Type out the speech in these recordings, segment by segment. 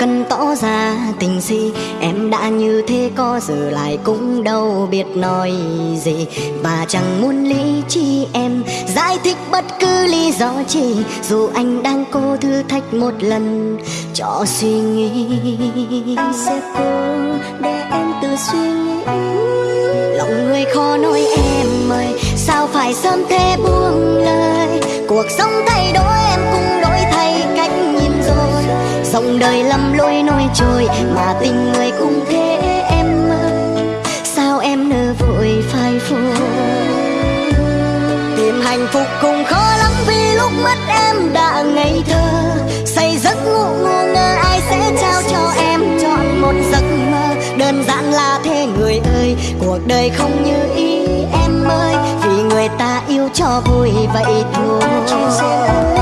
cần tỏ ra tình gì? Em đã như thế có giờ lại cũng đâu biết nói gì. Và chẳng muốn lý chi em, Giải thích bất cứ lý do chi. Dù anh đang cố thử thách một lần, cho suy nghĩ Anh sẽ cố để em tự suy nghĩ. Lòng người khó nói em ơi, Sao phải sớm thế buông lời? Cuộc sống thay đổi đời lầm lối nổi trôi Mà tình người cũng thế em ơi. Sao em nỡ vội phai phôi? Tìm hạnh phúc cũng khó lắm Vì lúc mất em đã ngây thơ. Say giấc ngủ ngu ngơ, Ai sẽ trao cho em chọn một giấc mơ? Đơn giản là thế người ơi, Cuộc đời không như ý em ơi. Vì người ta yêu cho vui vậy thôi.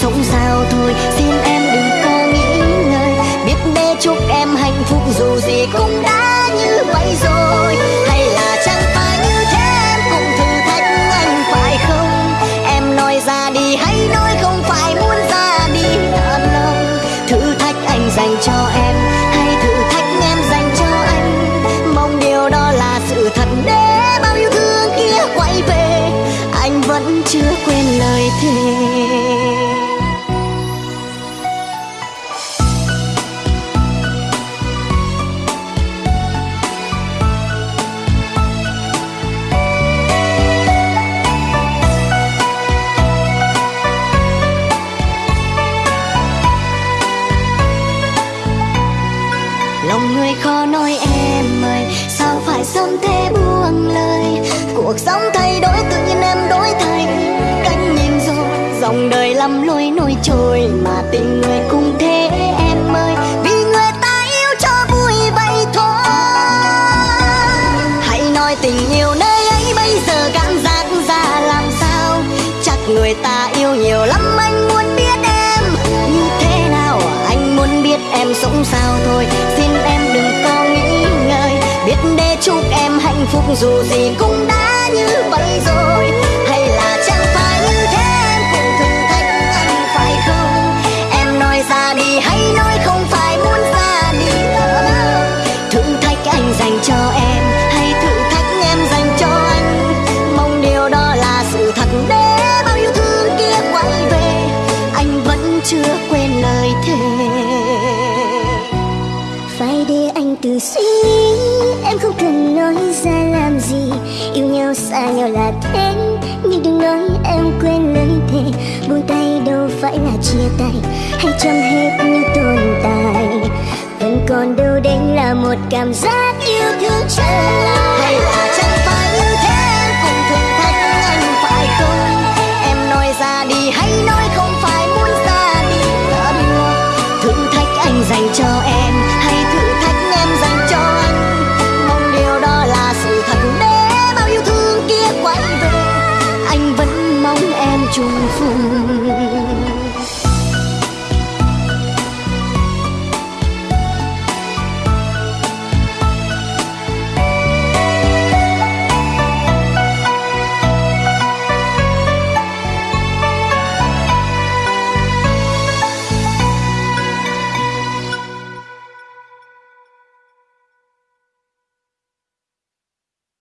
Sống sao thôi. Xin em đừng có nghĩ ngợi. Biết để chúc em hạnh phúc dù gì cũng đã như vậy rồi. Hay là chẳng phải như thế, em cũng thử thách anh phải không? Em nói ra đi hay nói không phải muốn ra đi. Thật lòng Thử thách anh dành cho em, Hay thử thách em dành cho anh. Mong điều đó là sự thật. Để bao yêu thương kia quay về, Anh vẫn chưa quên lời thề. Lòng khó nói em ơi, sao phải sớm thế buông lời? Cuộc sống thay đổi tự nhiên em đổi thay cách nhìn rồi dòng đời lắm lối nổi trôi mà tình người cũng thế em ơi. Vì người ta yêu cho vui vậy thôi. Hãy nói tình yêu nơi ấy bây giờ cảm giác ra làm sao? Chắc người ta yêu nhiều lắm, anh muốn biết em như thế nào? Anh muốn biết em sống sao thôi chúc em hạnh phúc dù gì cũng đã như xa nhau là thế Nhưng đừng nói em quên lời thề. Buông tay đâu phải là chia tay, Hay chấm hết như tồn tại. Vẫn còn đâu đấy là một cảm giác yêu thương trở lại hay là 救赎